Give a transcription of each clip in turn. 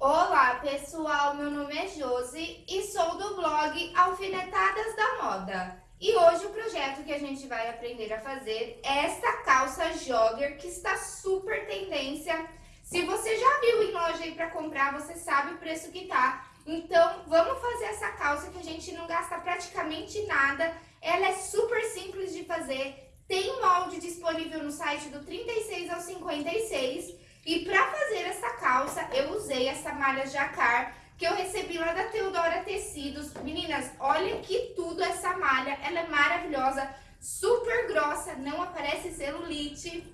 Olá pessoal, meu nome é Josi e sou do blog Alfinetadas da Moda. E hoje o projeto que a gente vai aprender a fazer é essa calça jogger que está super tendência. Se você já viu em loja aí para comprar, você sabe o preço que tá. Então vamos fazer essa calça que a gente não gasta praticamente nada. Ela é super simples de fazer, tem molde disponível no site do 36 ao 56 e para fazer essa calça, eu usei essa malha jacar que eu recebi lá da Teodora Tecidos. Meninas, olha que tudo essa malha, ela é maravilhosa, super grossa, não aparece celulite,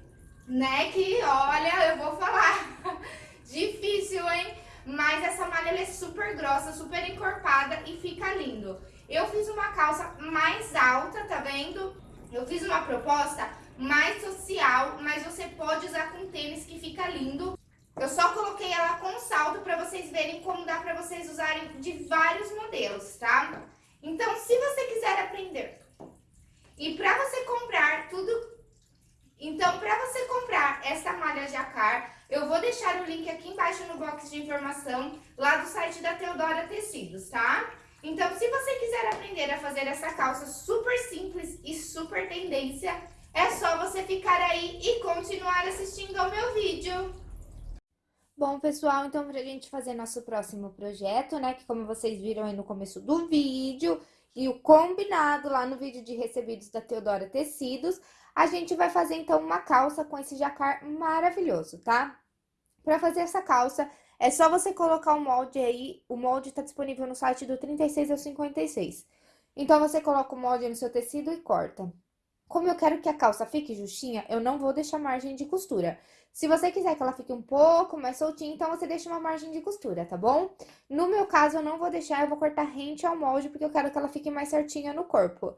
né? Que, olha, eu vou falar, difícil, hein? Mas essa malha é super grossa, super encorpada e fica lindo. Eu fiz uma calça mais alta, tá vendo? Eu fiz uma proposta mais social, mas você pode usar com tênis que fica lindo. Eu só coloquei ela com salto para vocês verem como dá para vocês usarem de vários modelos, tá? Então, se você quiser aprender e para você comprar tudo... Então, para você comprar essa malha jacar, eu vou deixar o link aqui embaixo no box de informação, lá do site da Teodora Tecidos, tá? Então, se você quiser aprender a fazer essa calça super simples e super tendência, é só você ficar aí e continuar assistindo ao meu vídeo. Bom, pessoal, então pra gente fazer nosso próximo projeto, né, que como vocês viram aí no começo do vídeo, e o combinado lá no vídeo de recebidos da Teodora Tecidos, a gente vai fazer então uma calça com esse jacar maravilhoso, tá? Pra fazer essa calça, é só você colocar o molde aí, o molde tá disponível no site do 36 ao 56. Então, você coloca o molde no seu tecido e corta. Como eu quero que a calça fique justinha, eu não vou deixar margem de costura. Se você quiser que ela fique um pouco mais soltinha, então você deixa uma margem de costura, tá bom? No meu caso, eu não vou deixar, eu vou cortar rente ao molde, porque eu quero que ela fique mais certinha no corpo.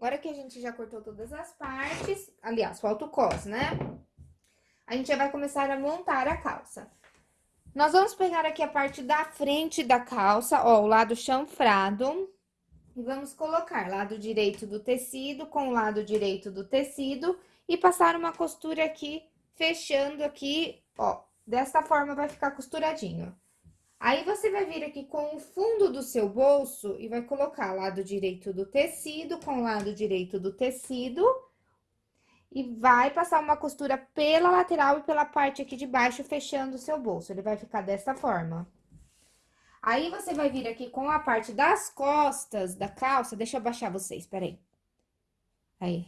Agora que a gente já cortou todas as partes, aliás, falta o cos, né? A gente já vai começar a montar a calça. Nós vamos pegar aqui a parte da frente da calça, ó, o lado chanfrado. E vamos colocar lado direito do tecido com o lado direito do tecido e passar uma costura aqui, fechando aqui, ó, desta forma vai ficar costuradinho. Aí, você vai vir aqui com o fundo do seu bolso e vai colocar lado direito do tecido com lado direito do tecido. E vai passar uma costura pela lateral e pela parte aqui de baixo, fechando o seu bolso. Ele vai ficar dessa forma. Aí, você vai vir aqui com a parte das costas da calça, deixa eu abaixar vocês, peraí. Aí.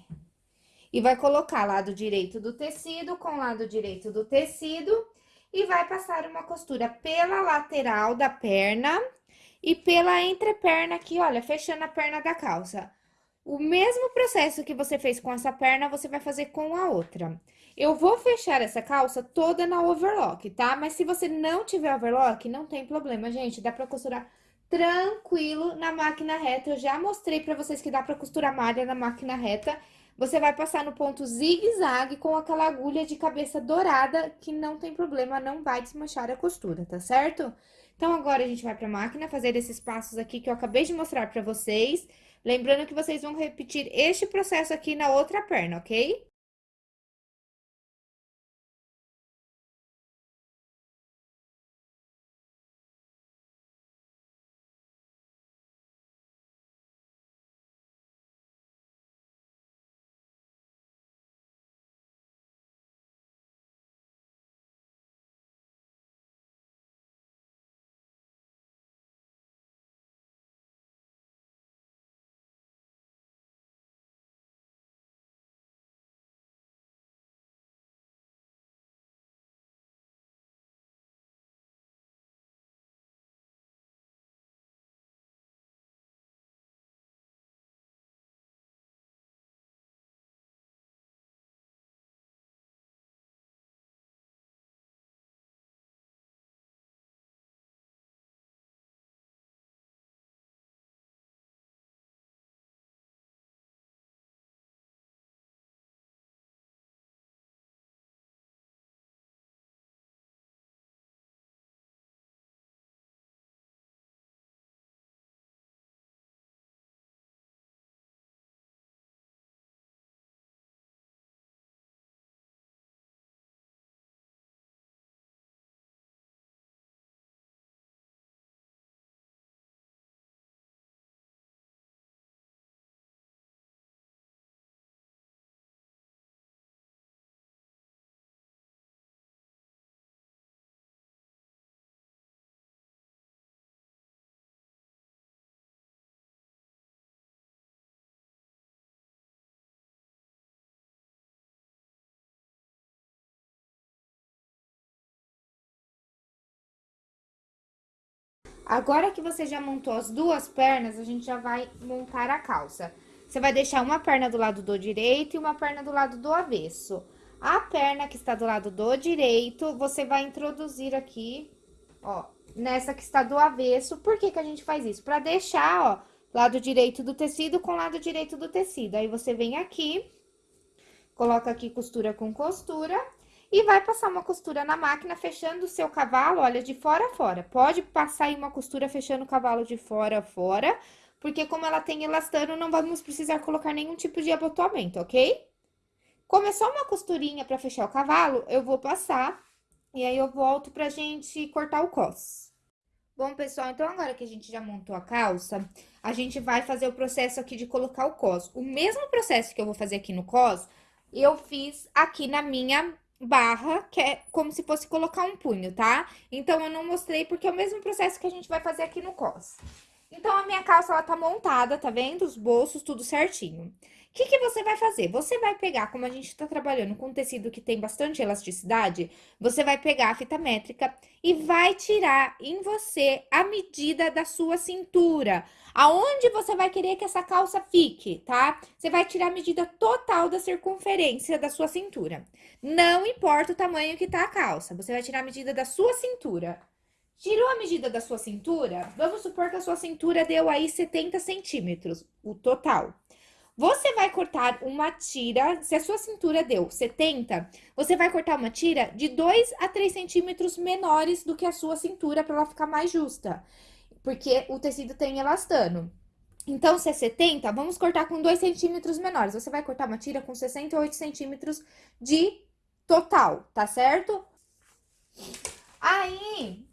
E vai colocar lado direito do tecido com lado direito do tecido e vai passar uma costura pela lateral da perna e pela entreperna aqui, olha, fechando a perna da calça. O mesmo processo que você fez com essa perna, você vai fazer com a outra. Eu vou fechar essa calça toda na overlock, tá? Mas se você não tiver overlock, não tem problema, gente. Dá pra costurar tranquilo na máquina reta. Eu já mostrei pra vocês que dá pra costurar malha na máquina reta. Você vai passar no ponto zigue-zague com aquela agulha de cabeça dourada, que não tem problema, não vai desmanchar a costura, tá certo? Então, agora a gente vai pra máquina fazer esses passos aqui que eu acabei de mostrar pra vocês. Lembrando que vocês vão repetir este processo aqui na outra perna, ok? Agora que você já montou as duas pernas, a gente já vai montar a calça. Você vai deixar uma perna do lado do direito e uma perna do lado do avesso. A perna que está do lado do direito, você vai introduzir aqui, ó, nessa que está do avesso. Por que que a gente faz isso? Pra deixar, ó, lado direito do tecido com lado direito do tecido. Aí, você vem aqui, coloca aqui costura com costura e vai passar uma costura na máquina, fechando o seu cavalo, olha, de fora a fora. Pode passar aí uma costura fechando o cavalo de fora a fora, porque como ela tem elastano, não vamos precisar colocar nenhum tipo de abotoamento, ok? Como é só uma costurinha pra fechar o cavalo, eu vou passar e aí eu volto pra gente cortar o cos. Bom, pessoal, então agora que a gente já montou a calça, a gente vai fazer o processo aqui de colocar o cos. O mesmo processo que eu vou fazer aqui no cos, eu fiz aqui na minha barra, que é como se fosse colocar um punho, tá? Então, eu não mostrei porque é o mesmo processo que a gente vai fazer aqui no cos. Então, a minha calça, ela tá montada, tá vendo? Os bolsos, tudo certinho. O que, que você vai fazer? Você vai pegar, como a gente tá trabalhando com tecido que tem bastante elasticidade, você vai pegar a fita métrica e vai tirar em você a medida da sua cintura. Aonde você vai querer que essa calça fique, tá? Você vai tirar a medida total da circunferência da sua cintura. Não importa o tamanho que tá a calça, você vai tirar a medida da sua cintura. Tirou a medida da sua cintura? Vamos supor que a sua cintura deu aí 70 centímetros, o total. Você vai cortar uma tira, se a sua cintura deu 70, você vai cortar uma tira de 2 a 3 centímetros menores do que a sua cintura para ela ficar mais justa. Porque o tecido tem elastano. Então, se é 70, vamos cortar com 2 centímetros menores. Você vai cortar uma tira com 68 centímetros de total, tá certo? Aí,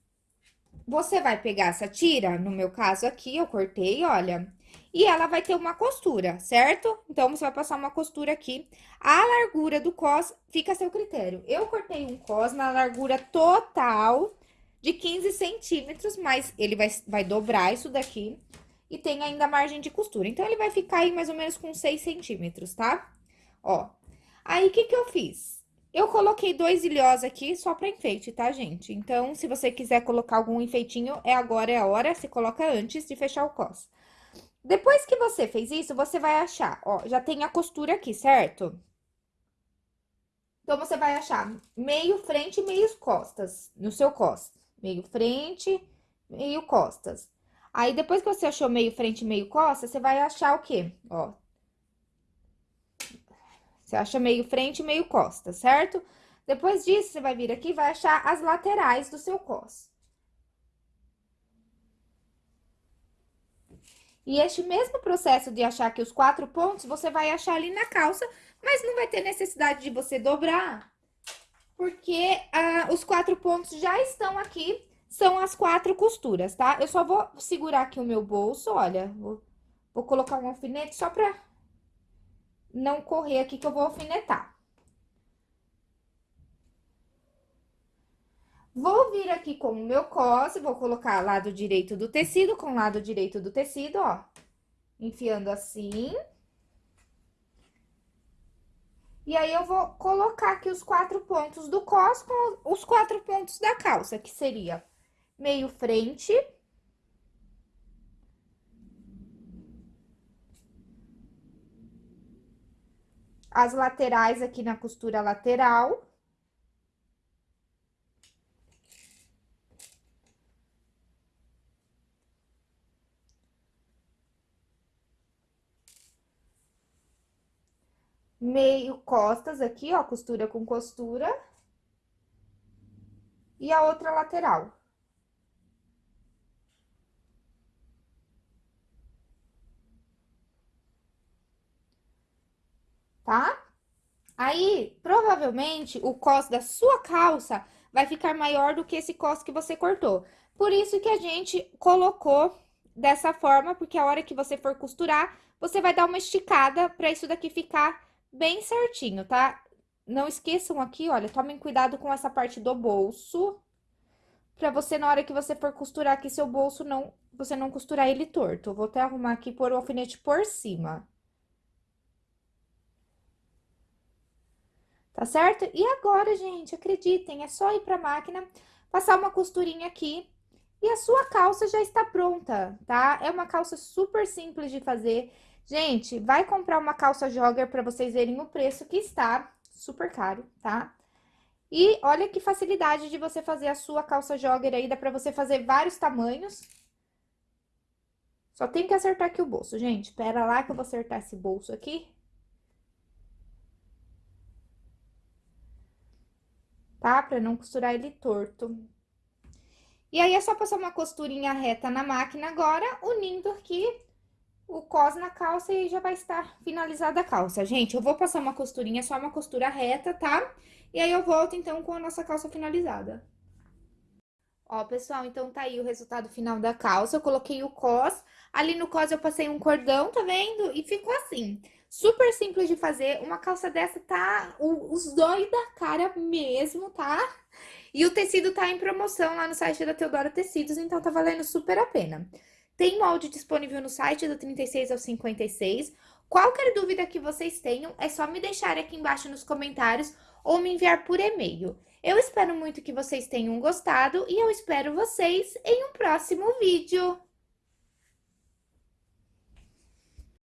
você vai pegar essa tira, no meu caso aqui, eu cortei, olha, e ela vai ter uma costura, certo? Então, você vai passar uma costura aqui. A largura do cos fica a seu critério. Eu cortei um cos na largura total de 15 centímetros, mas ele vai, vai dobrar isso daqui e tem ainda margem de costura. Então, ele vai ficar aí mais ou menos com 6 centímetros, tá? Ó, aí, o que que eu fiz? Eu coloquei dois ilhós aqui só pra enfeite, tá, gente? Então, se você quiser colocar algum enfeitinho, é agora, é a hora. Você coloca antes de fechar o cos. Depois que você fez isso, você vai achar, ó, já tem a costura aqui, certo? Então, você vai achar meio frente e meio costas no seu cos. Meio frente, meio costas. Aí, depois que você achou meio frente e meio costas, você vai achar o quê? Ó. Você acha meio frente e meio costas, certo? Depois disso, você vai vir aqui e vai achar as laterais do seu cos. E este mesmo processo de achar aqui os quatro pontos, você vai achar ali na calça, mas não vai ter necessidade de você dobrar, porque ah, os quatro pontos já estão aqui, são as quatro costuras, tá? Eu só vou segurar aqui o meu bolso, olha, vou, vou colocar um alfinete só pra não correr aqui que eu vou alfinetar. Vou vir aqui com o meu cos, vou colocar lado direito do tecido com lado direito do tecido, ó. Enfiando assim. E aí, eu vou colocar aqui os quatro pontos do cos com os quatro pontos da calça, que seria meio frente. As laterais aqui na costura lateral. Meio costas aqui, ó, costura com costura. E a outra lateral. Tá? Aí, provavelmente, o cos da sua calça vai ficar maior do que esse cos que você cortou. Por isso que a gente colocou dessa forma, porque a hora que você for costurar, você vai dar uma esticada para isso daqui ficar bem certinho, tá? Não esqueçam aqui, olha, tomem cuidado com essa parte do bolso, pra você, na hora que você for costurar aqui, seu bolso não, você não costurar ele torto. vou até arrumar aqui, pôr o alfinete por cima. Tá certo? E agora, gente, acreditem, é só ir pra máquina, passar uma costurinha aqui, e a sua calça já está pronta, tá? É uma calça super simples de fazer, Gente, vai comprar uma calça jogger para vocês verem o preço que está, super caro, tá? E olha que facilidade de você fazer a sua calça jogger aí, dá pra você fazer vários tamanhos. Só tem que acertar aqui o bolso, gente. Pera lá que eu vou acertar esse bolso aqui. Tá? Pra não costurar ele torto. E aí, é só passar uma costurinha reta na máquina agora, unindo aqui o cos na calça e já vai estar finalizada a calça. Gente, eu vou passar uma costurinha, só uma costura reta, tá? E aí eu volto, então, com a nossa calça finalizada. Ó, pessoal, então tá aí o resultado final da calça. Eu coloquei o cos. Ali no cos eu passei um cordão, tá vendo? E ficou assim. Super simples de fazer. Uma calça dessa tá os dois da cara mesmo, tá? E o tecido tá em promoção lá no site da Teodora Tecidos, então tá valendo super a pena. Tem molde disponível no site do 36 ao 56. Qualquer dúvida que vocês tenham, é só me deixar aqui embaixo nos comentários ou me enviar por e-mail. Eu espero muito que vocês tenham gostado e eu espero vocês em um próximo vídeo.